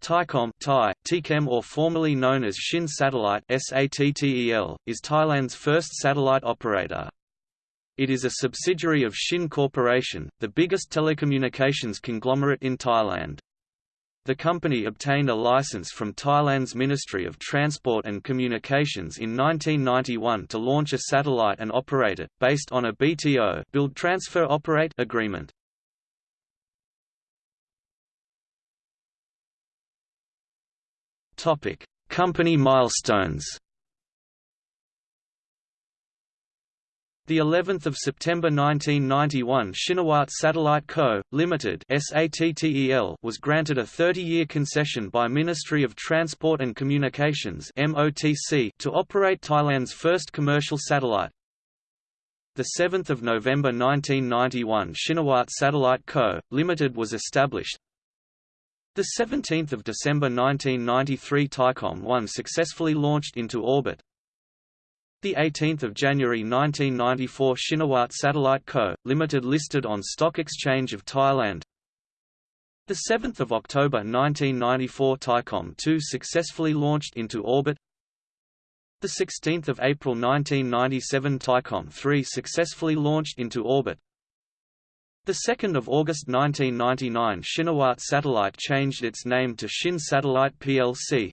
Thaicom Thai, TChem or formerly known as Shin Satellite SATTEL, is Thailand's first satellite operator. It is a subsidiary of Shin Corporation, the biggest telecommunications conglomerate in Thailand. The company obtained a license from Thailand's Ministry of Transport and Communications in 1991 to launch a satellite and operate it, based on a BTO build transfer operate agreement. Topic: Company milestones. The 11th of September 1991 Shinawat Satellite Co., Limited (SATTEL) was granted a 30-year concession by Ministry of Transport and Communications (MOTC) to operate Thailand's first commercial satellite. The 7th of November 1991 Shinawat Satellite Co., Limited was established. The 17th of December 1993 Thaicom 1 successfully launched into orbit. The 18th of January 1994 Shinawat Satellite Co., Limited listed on Stock Exchange of Thailand. The 7th of October 1994 Thaicom 2 successfully launched into orbit. The 16th of April 1997 Thaicom 3 successfully launched into orbit. The 2nd of August 1999 Shinawat Satellite changed its name to Shin Satellite plc.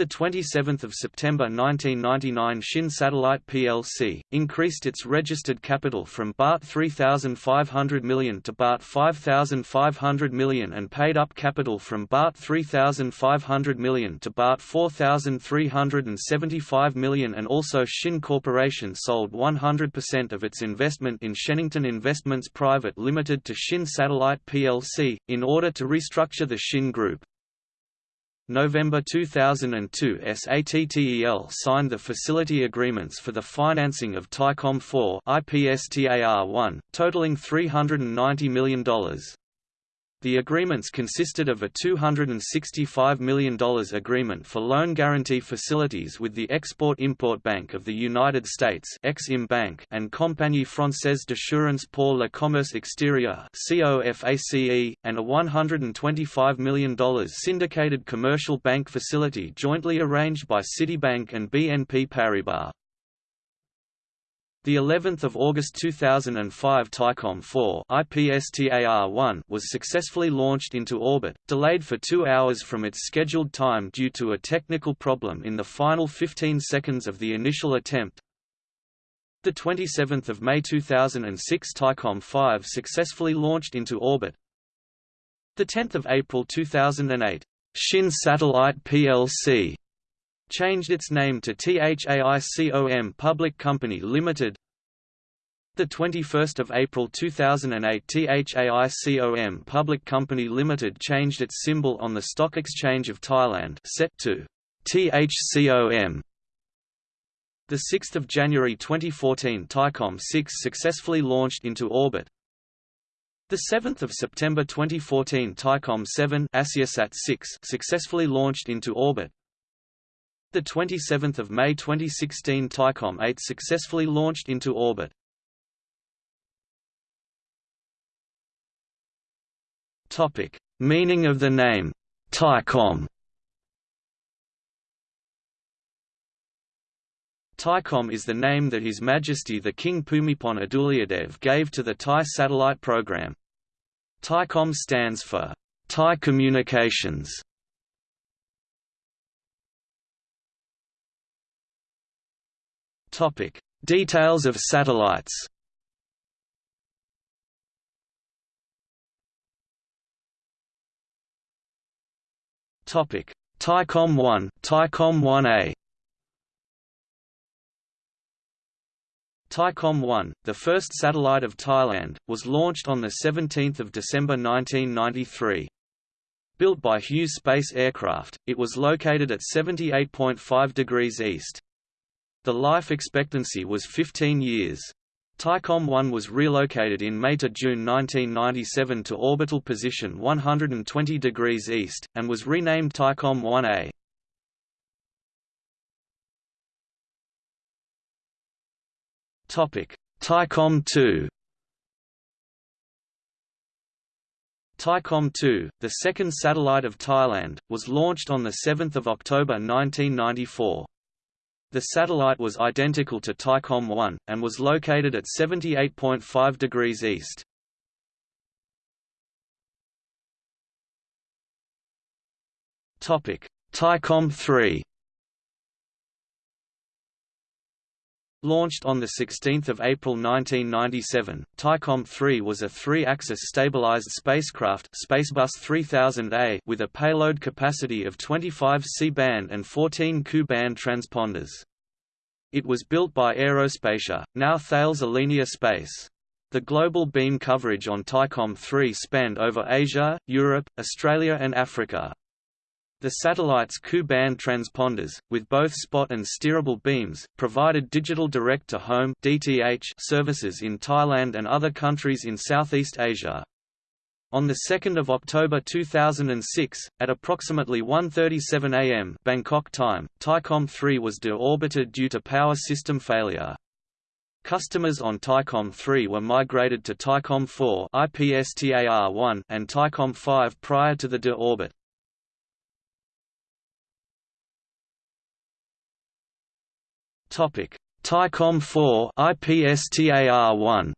The 27th of September 1999 Shin Satellite plc increased its registered capital from baht 3500 million to baht 5500 million and paid up capital from baht 3500 million to baht 4375 million and also Shin Corporation sold 100% of its investment in Shenington Investments Private Limited to Shin Satellite plc in order to restructure the Shin Group. November 2002 SATTEL signed the facility agreements for the financing of Thaicom 4 IPSTAR-1, totaling $390 million. The agreements consisted of a $265 million agreement for loan guarantee facilities with the Export-Import Bank of the United States Exim Bank and Compagnie Française d'Assurance pour le Commerce Extérieur COFACE, and a $125 million syndicated commercial bank facility jointly arranged by Citibank and BNP Paribas. The 11th of August 2005 Thaicom 4 IPSTAR-1 was successfully launched into orbit, delayed for 2 hours from its scheduled time due to a technical problem in the final 15 seconds of the initial attempt. The 27th of May 2006 Thaicom 5 successfully launched into orbit. The 10th of April 2008 Shin Satellite plc changed its name to THAICOM Public Company Limited. The 21st of April 2008 THAICOM Public Company Limited changed its symbol on the Stock Exchange of Thailand set to THCOM. The 6th of January 2014 Thaicom 6 successfully launched into orbit. The 7th of September 2014 Thaicom 7 Asiasat 6 successfully launched into orbit. The 27th of May 2016 Thaicom 8 successfully launched into orbit. Topic: Meaning of the name Thaicom. Thaicom is the name that His Majesty the King Bhumibol Adulyadej gave to the Thai satellite program. Thaicom stands for Thai Communications Topic: Details of satellites. Topic: Thaicom 1, Thaicom 1A. Thaicom 1, the first satellite of Thailand, was launched on 17 December 1993. Built by Hughes Space Aircraft, it was located at 78.5 degrees east. The life expectancy was 15 years. Thaicom 1 was relocated in May to June 1997 to orbital position 120 degrees east, and was renamed Thaicom 1A. Thaicom 2 Thaicom 2, the second satellite of Thailand, was launched on 7 October 1994. The satellite was identical to Thaicom 1, and was located at 78.5 degrees east. Thaicom 3 Launched on 16 April 1997, Thaicom 3 was a three-axis stabilized spacecraft Spacebus 3000A with a payload capacity of 25 C-band and 14 Ku-band transponders. It was built by Aerospatiale, now Thales Alenia Space. The global beam coverage on Thaicom 3 spanned over Asia, Europe, Australia and Africa. The satellite's Ku-band transponders, with both spot and steerable beams, provided digital direct-to-home services in Thailand and other countries in Southeast Asia. On 2 October 2006, at approximately 1.37 am Bangkok time, Thaicom 3 was deorbited due to power system failure. Customers on Thaicom 3 were migrated to Thaicom 4 IPSTAR-1 and Thaicom 5 prior to the deorbit. Topic: Thaicom 4 IPSTAR-1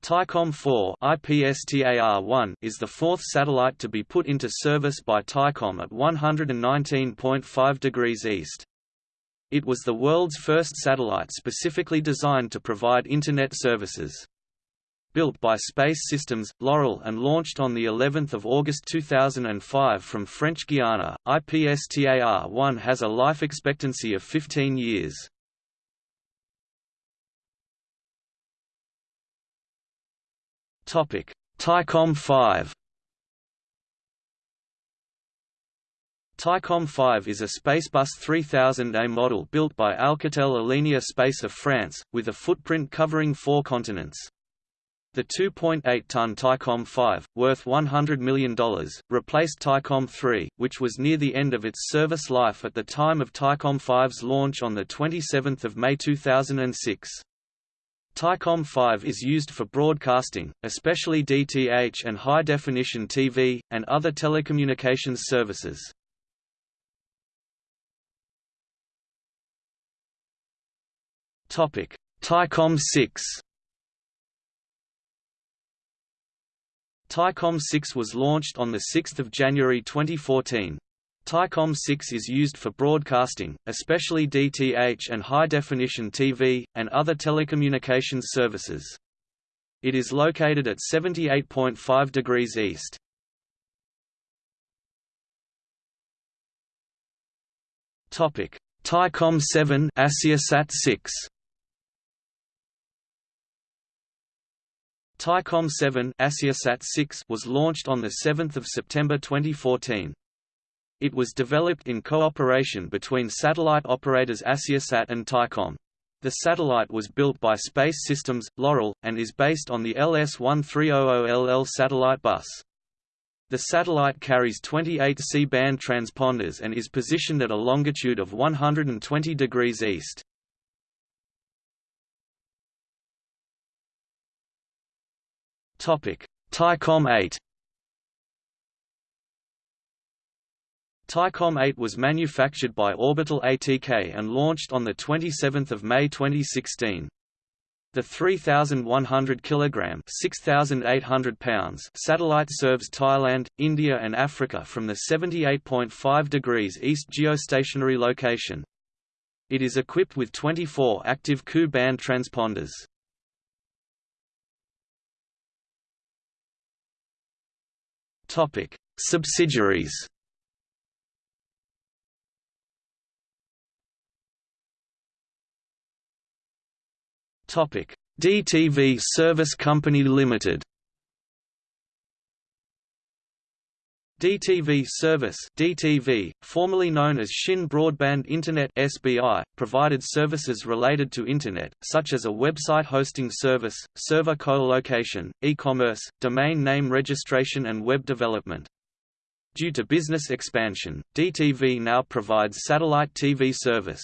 Thaicom 4 IPSTAR-1 is the fourth satellite to be put into service by Thaicom at 119.5 degrees east. It was the world's first satellite specifically designed to provide Internet services built by Space Systems, Loral and launched on the 11th of August 2005 from French Guiana. IPSTAR-1 has a life expectancy of 15 years. Thaicom 5 Thaicom 5 is a Spacebus 3000A model built by Alcatel Alenia Space of France, with a footprint covering four continents. The 2.8-ton Thaicom 5, worth $100 million, replaced Thaicom 3, which was near the end of its service life at the time of Thaicom 5's launch on 27 May 2006. Thaicom 5 is used for broadcasting, especially DTH and high-definition TV, and other telecommunications services. Thaicom 6 Thaicom 6 was launched on 6 January 2014. Thaicom 6 is used for broadcasting, especially DTH and high-definition TV, and other telecommunications services. It is located at 78.5 degrees east. Thaicom 7 AsiaSat 6 Thaicom 7 AsiaSat 6 was launched on 7 September 2014. It was developed in cooperation between satellite operators AsiaSat and Thaicom. The satellite was built by Space Systems, Loral, and is based on the LS1300LL satellite bus. The satellite carries 28 C-band transponders and is positioned at a longitude of 120 degrees east. Thaicom 8 Thaicom 8 was manufactured by Orbital ATK and launched on 27 May 2016. The 3,100 kg (6,800 pounds) satellite serves Thailand, India and Africa from the 78.5 degrees east geostationary location. It is equipped with 24 active Ku-band transponders. Topic: Subsidiaries. Topic: DTV Service Company Limited. DTV Service DTV, formerly known as Shin Broadband Internet SBI, provided services related to Internet, such as a website hosting service, server co-location, e-commerce, domain name registration and web development. Due to business expansion, DTV now provides satellite TV service.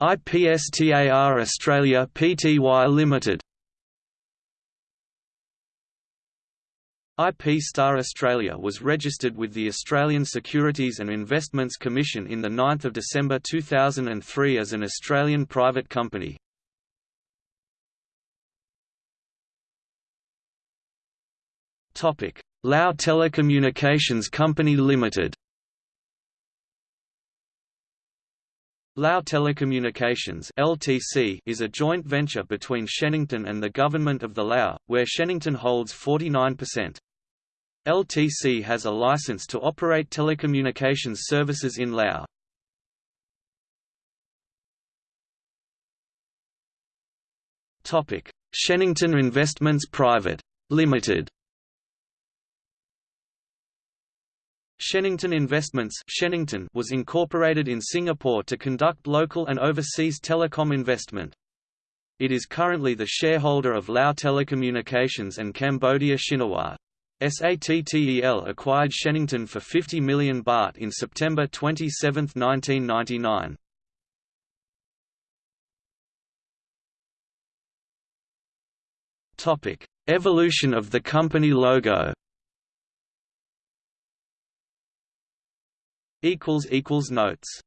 IPSTAR Australia Pty Limited. IPSTAR Australia was registered with the Australian Securities and Investments Commission in 9 December 2003 as an Australian private company. Lao Telecommunications Company Limited Lao Telecommunications (LTC) is a joint venture between Shenington and the Government of the Lao, where Shenington holds 49%. LTC has a license to operate telecommunications services in Lao. Topic: Shenington Investments Private Limited. Shenington Investments Shenington was incorporated in Singapore to conduct local and overseas telecom investment. It is currently the shareholder of Lao Telecommunications and Cambodia Shinawatra. SATTEL acquired Shenington for 50 million baht in September 27, 1999. Evolution of the company logo Notes